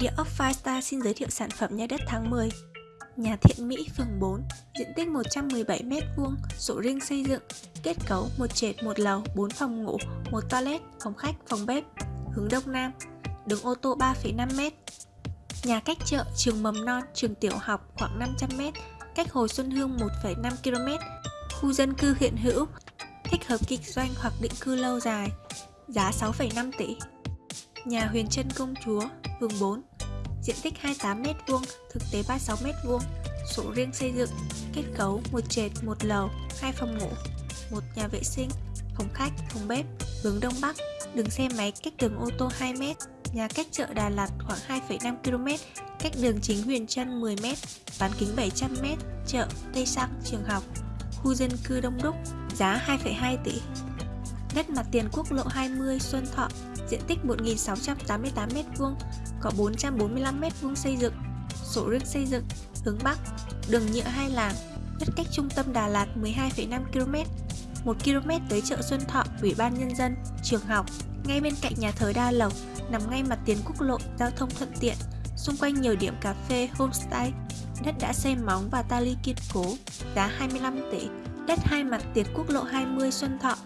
Địa ốc Firestar xin giới thiệu sản phẩm nhà đất tháng 10 Nhà Thiện Mỹ, phường 4, diện tích 117m2, sổ riêng xây dựng, kết cấu một trệt một lầu, 4 phòng ngủ, một toilet, phòng khách, phòng bếp, hướng đông nam, đường ô tô 3,5m. Nhà cách chợ, trường mầm non, trường tiểu học khoảng 500m, cách Hồ Xuân Hương 1,5 km, khu dân cư hiện hữu, thích hợp kinh doanh hoặc định cư lâu dài, giá 6,5 tỷ. Nhà Huyền Trân Công Chúa, phường 4, diện tích 28m2, thực tế 36m2, sổ riêng xây dựng, kết cấu một trệt, một lầu, hai phòng ngủ, một nhà vệ sinh, phòng khách, phòng bếp, hướng đông bắc, đường xe máy cách đường ô tô 2m, nhà cách chợ Đà Lạt khoảng 2,5 km, cách đường chính Huyền Trân 10m, bán kính 700m, chợ, Tây Xăng, trường học, khu dân cư đông đúc, giá 2,2 tỷ. Đất mặt tiền quốc lộ 20 Xuân Thọ, diện tích 1.688m2, có 445m2 xây dựng, sổ riêng xây dựng, hướng Bắc, đường nhựa hai làn, đất cách trung tâm Đà Lạt 12,5 km, 1 km tới chợ Xuân Thọ, Ủy ban Nhân dân, trường học, ngay bên cạnh nhà thờ Đa Lộc, nằm ngay mặt tiền quốc lộ, giao thông thuận tiện, xung quanh nhiều điểm cà phê, homestay, đất đã xây móng và ta ly kiên cố, giá 25 tỷ, đất hai mặt tiền quốc lộ 20 Xuân Thọ,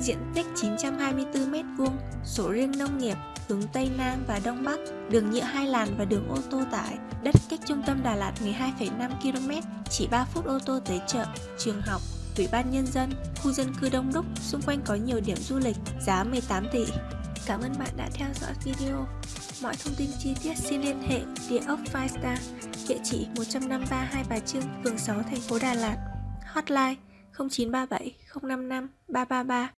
diện tích 924m2, sổ riêng nông nghiệp, hướng Tây Nam và Đông Bắc, đường nhựa hai làn và đường ô tô tải, đất cách trung tâm Đà Lạt 12,5 km, chỉ 3 phút ô tô tới chợ, trường học, ủy ban nhân dân, khu dân cư đông đúc, xung quanh có nhiều điểm du lịch, giá 18 tỷ. Cảm ơn bạn đã theo dõi video. Mọi thông tin chi tiết xin liên hệ địa ốc Firestar, địa chỉ 153 Hai Bà Trưng, phường 6, thành phố Đà Lạt. Hotline 0937 055 333